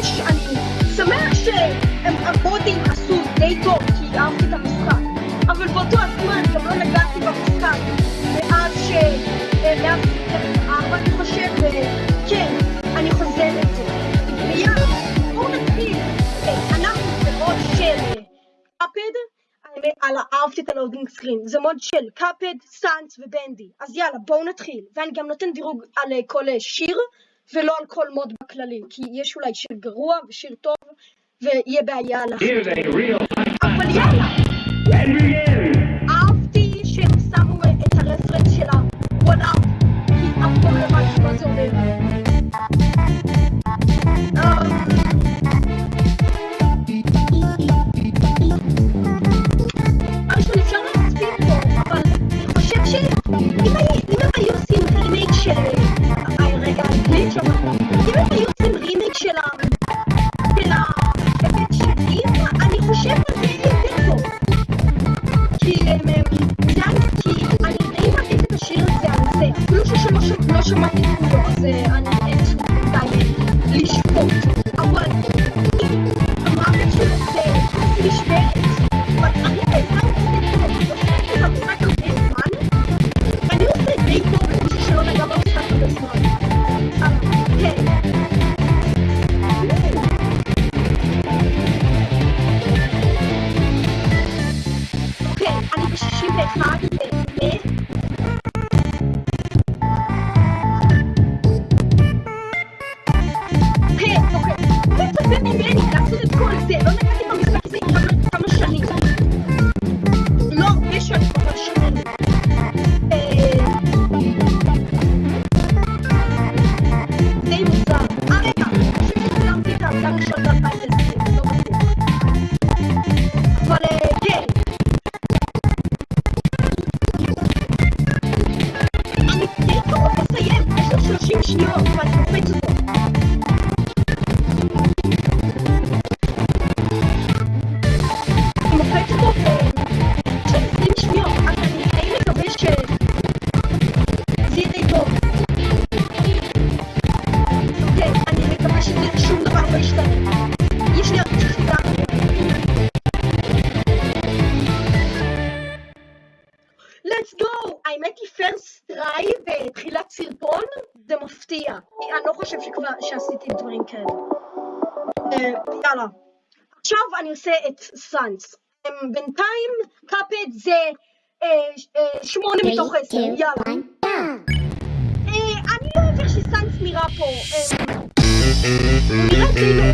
שש, אני שמח שהם המודים עשו די טוב, כי אהבתי את המשחק. אבל באותו הזמן גם לא נגעתי במשחק מאז ש... אה, אני חושב, וכן, אני חוזר לזה. ויאללה, בואו נתחיל. אה, אנחנו את ה loading screen, זה mod של קאפהד, סאנס ובנדי. אז יאללה, בואו נתחיל. ואני גם נותן דירוג על כל שיר. ולא על כל מוד בכללי, כי יש אולי שיר גרוע ושיר טוב, ויהיה בעיה לך. אבל יאללה! אהבתי שהם שמו את הרפרנס של ה-one up, כי אף פעם לא הבנתי מה זה אומר. כיסא, לא נגעתי במשחק כיסא כבר כמה שנים. לא הרבה שנים, אבל שנים. של אני שניות, שעשיתי דברים כאלה. יאללה. עכשיו אני עושה את סאנס. בינתיים קאפד זה שמונה מתוך עשר, יאללה. אני לא אוהב איך שסאנס נראה פה. נראה די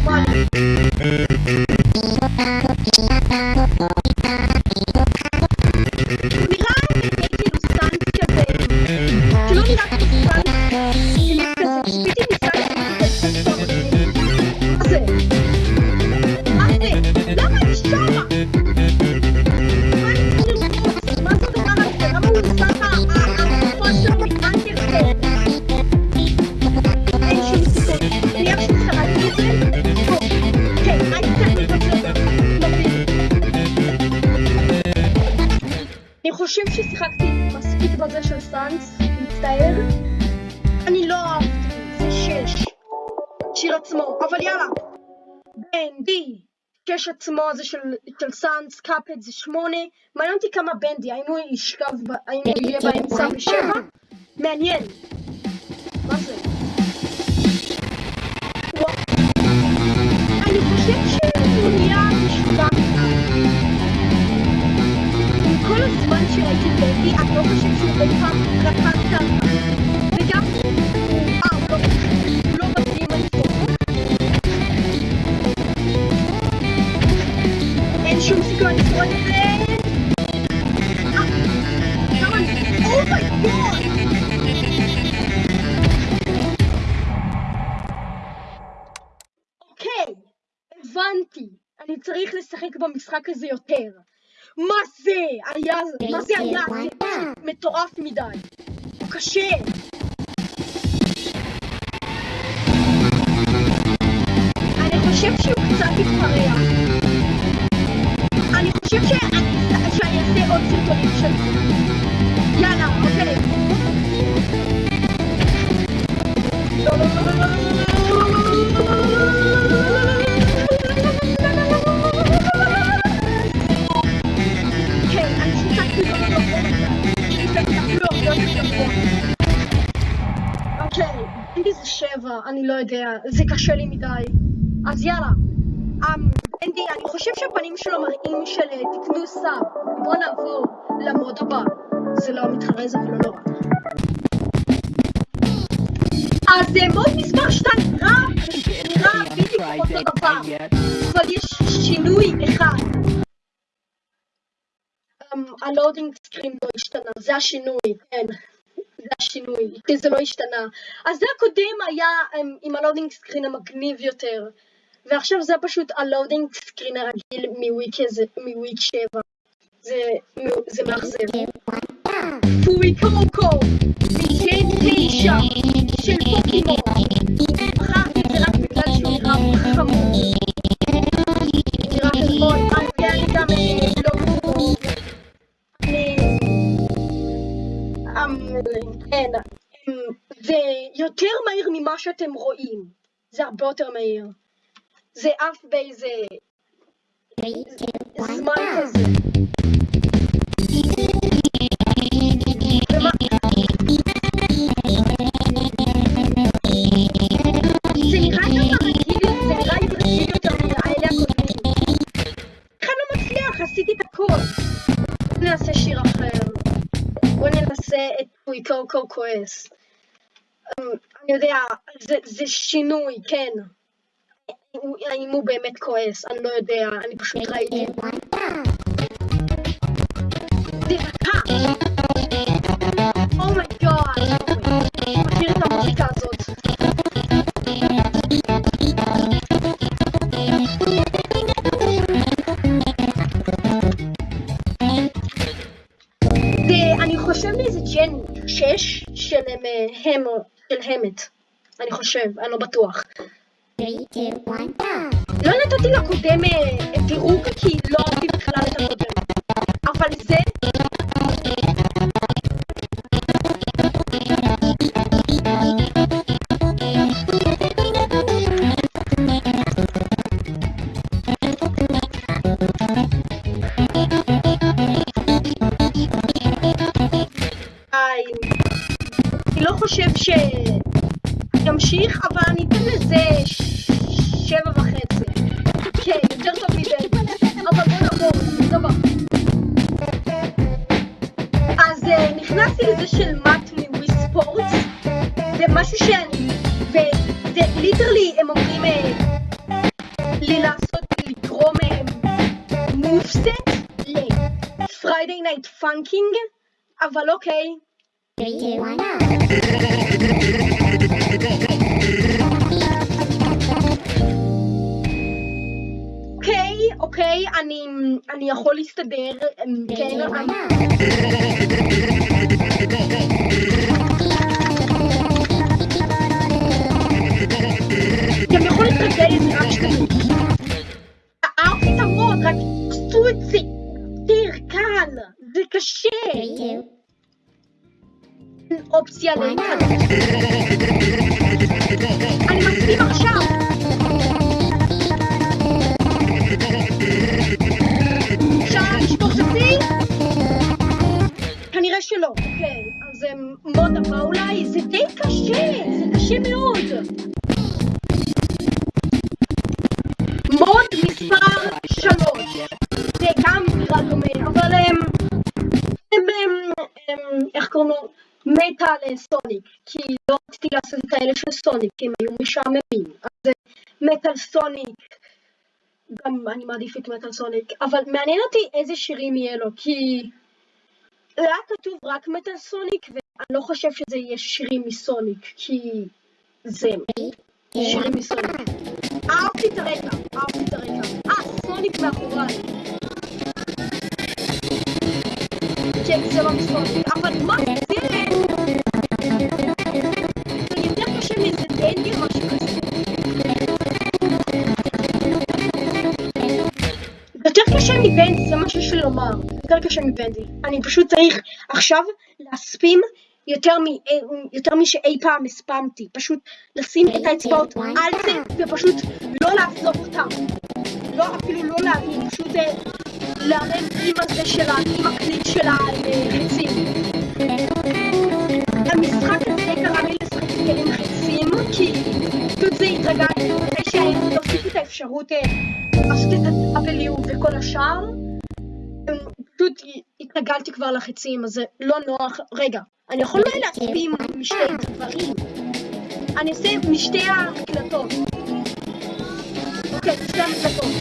חושב ששיחקתי מספיק בזה של סאנס, מצטער. אני לא אהבתי, זה שש. שיר עצמו, אבל יאללה. בנדי, שש עצמו זה של, של סאנס, קאפד זה שמונה. מעניין אותי כמה בנדי, האם הוא ישכב, האם הוא יהיה באמצע בשבע? מעניין. של היישוב היהודי עד לא חושב שהוא ביתך לקח את וגם הוא לא מתאים אין שום סיכוי לשרוד את זה הבנתי, אני צריך לשחק במשחק הזה יותר. מה זה? היה... מה זה היה? זה מטורף מדי. קשה. אני חושב שהוא קצת התפרע. אני חושב שאני אעשה עוד סרטונים של יאללה, אוקיי. לא, לא, לא, לא, לא, לא. אני לא יודע, זה קשה לי מדי. אז יאללה. אמ, אנדי, אני חושב שהפנים שלו מראים של אה, תקנו סאב. בוא נעבור למוד הבא. זה לא מתחרז אבל לא נורא. אז אה, mod מספר 2 נראה נראה בדיוק אותו דבר, אבל יש שינוי אחד. אמ, ה loading screen לא השתנה, זה השינוי, כן. זה השינוי, כי זה לא השתנה. אז זה הקודם היה אמ, עם ה loading screen המגניב יותר. ועכשיו זה פשוט ה loading screen הרגיל מ Week 7. זה, זה מאכזב. פורי קוקו, גן 9 של פוקימון. ממה שאתם רואים. זה הרבה יותר מהיר. זה עף באיזה זמן כזה. ומה- זה נראה ככה רגיל, זה נראה לי רגיל יותר מהאלה הקודמים. אני לא מצליח? עשיתי את הכל. בוא נעשה שיר אחר. בוא ננסה את פויקוקו כועס. אמ, אני יודע, זה, זה שינוי, כן. האם הוא באמת כועס? אני לא יודע, אני פשוט ראיתי. זה המת. אני חושב, אני לא בטוח. לא נתתי לקודם דירוג כי לא אהבתי בכלל את הקודם. אבל זה... ימשיך, אבל אני אתן לזה שבע וחצי. כן, יותר טוב מבן. אבל בוא נעבור, סבבה. אז אה, נכנסתי לזה של מאט מווי ספורט. זה משהו שאני... וזה ליטרלי, הם אומרים אה, לי לעשות, לגרום מובסט לפריידיי נייט פאנקינג, אבל אוקיי. אוקיי, אוקיי, אני, אני יכול להסתדר, אמ, כן, אמ, גם יכול להתרגל לזה רק שתיים. אהבתי את המוד, רק עשו את זה יותר קל, זה קשה. אופציה. אני מסכים עכשיו. שלא. אוקיי, אז אמ, מוד הבא אולי? זה די קשה, זה קשה מאוד. מוד מספר שלוש. זה גם נראה דומה, אבל הם... הם... הם... הם... איך קוראים לו? מתה לסוניק, כי לא רציתי לעשות את האלה של סוניק, כי הם היו משעממים. אז זה מטאל סוניק, גם אני מעדיף את מטאל סוניק, אבל מעניין אותי איזה שירים יהיה לו, כי היה כתוב רק מטאל סוניק, ואני לא חושב שזה יהיה שירים מסוניק, כי זה שירים מסוניק. אהבתי את הרקע, אהבתי את הרקע. אה, סוניק מאחוריי. כן, זה לא מסוניק, אבל מה קשה מבנדי, זה משהו של לומר. יותר קשה מבנדי. אני פשוט צריך עכשיו להספים יותר, מ, יותר משאי פעם הספמתי. פשוט לשים את האצבעות על זה ופשוט לא לעזוב אותם. לא, אפילו לא להרים, פשוט אה, להרים עם הזה שלה, עם הקליק של החצים. המשחק הזה גרם לי לשחק עם חצים, כי אפשרות אה, לעשות את ה-W וכל השאר. אה, פשוט התרגלתי כבר לחיצים, אז זה לא נוח. רגע, אני יכול אולי להצביע משתי דברים. אני אעשה משתי ההקלטות. אוקיי, משתי ההקלטות.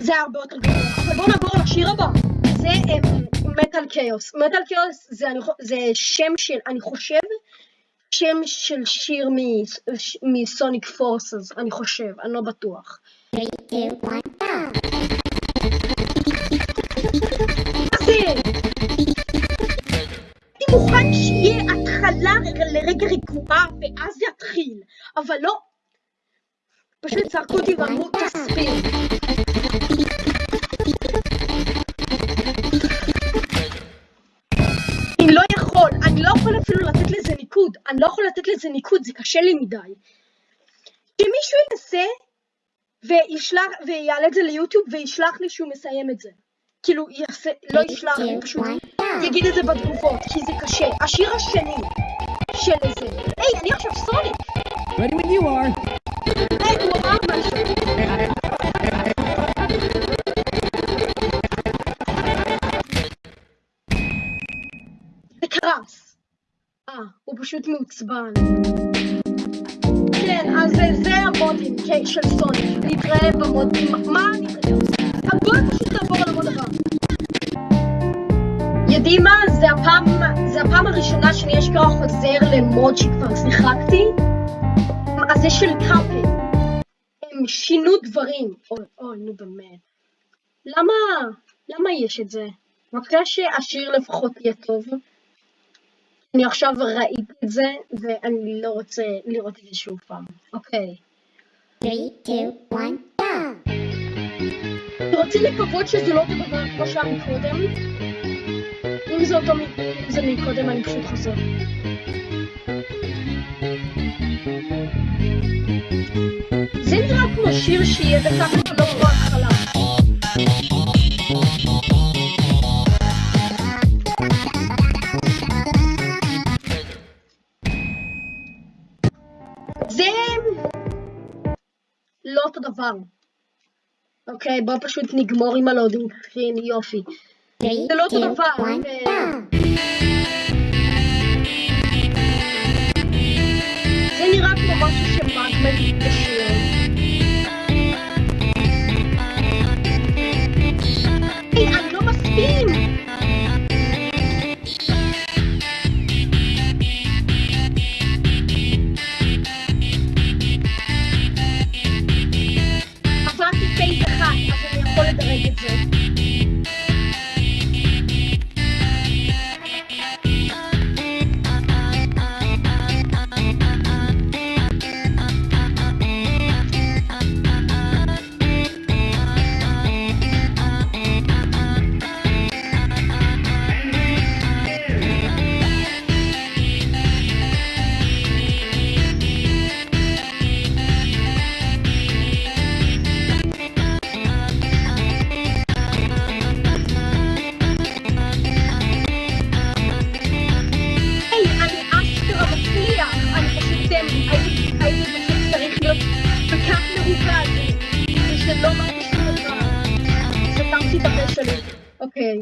זה הרבה יותר גרוע. אבל בואו נעבור לשיר הבא. זה מטאל קיוס. מטאל קיוס זה שם של, אני חושב, שם של שיר מסוניק פורסס, אני חושב, אני לא בטוח. 3, 2, 1, אני מוכן שיהיה התחלה לרגע רגועה ואז יתחיל, אבל לא. פשוט צעקו אותי ואמרו תסביר. אני לא יכול לתת לזה ניקוד, זה קשה לי מדי. שמישהו ינסה וישלח, ויעלה את זה ליוטיוב וישלח לי שהוא מסיים את זה. כאילו, יעשה, לא ישלח לי, פשוט יגיד את זה בתגובות, כי זה קשה. השיר השני של זה, היי, אני עכשיו סוניק! Ready when you are. היי, הוא אמר משהו. זה קרס. אה, הוא פשוט מעוצבן. כן, אז זה המודים של סוניק. נתראה במודים. מה נתראה? אז בואו פשוט נעבור על המוד הבא. יודעים מה? זה הפעם, זה הפעם הראשונה שאני אשכרה חוזר למוד שכבר שיחקתי. אז זה של קאפל. הם שינו דברים. אוי, אוי, נו באמת. למה, למה יש את זה? מקווה שהשיר לפחות יהיה טוב. אני עכשיו ראיתי את זה, ואני לא רוצה לראות את זה שוב פעם. אוקיי. 3, 2, 1, go! אני רוצה לקוות שזה לא אותו דבר כמו שהיה מקודם. אם זה אותו אם זה מקודם, אני פשוט חוזר. זה נראה כמו שיר שיהיה דקה לא כמו דבר. אוקיי, בוא פשוט נגמור עם ה loading screen, יופי. 3, זה לא אותו 2, דבר. 1, אה! זה נראה כמו משהו שמאגמן הייתי פשוט צריך להיות בכך מרוכז. וזה לא מרגיש שום דבר. סתמתי את הפה שלי. אוקיי.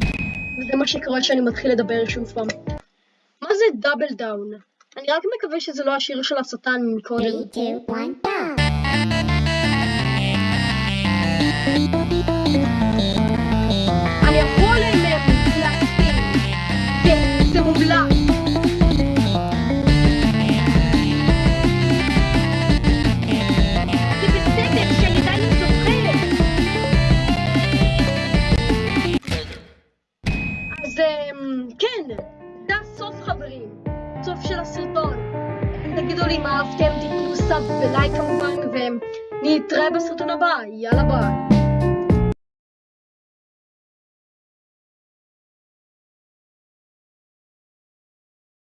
וזה מה שקורה כשאני מתחיל לדבר שוב פעם. מה זה דאבל דאון? אני רק מקווה שזה לא השיר של השטן מקודם. 3, 2, 1, go! אני יכול אליהם להסכים. כן, זה מומלץ.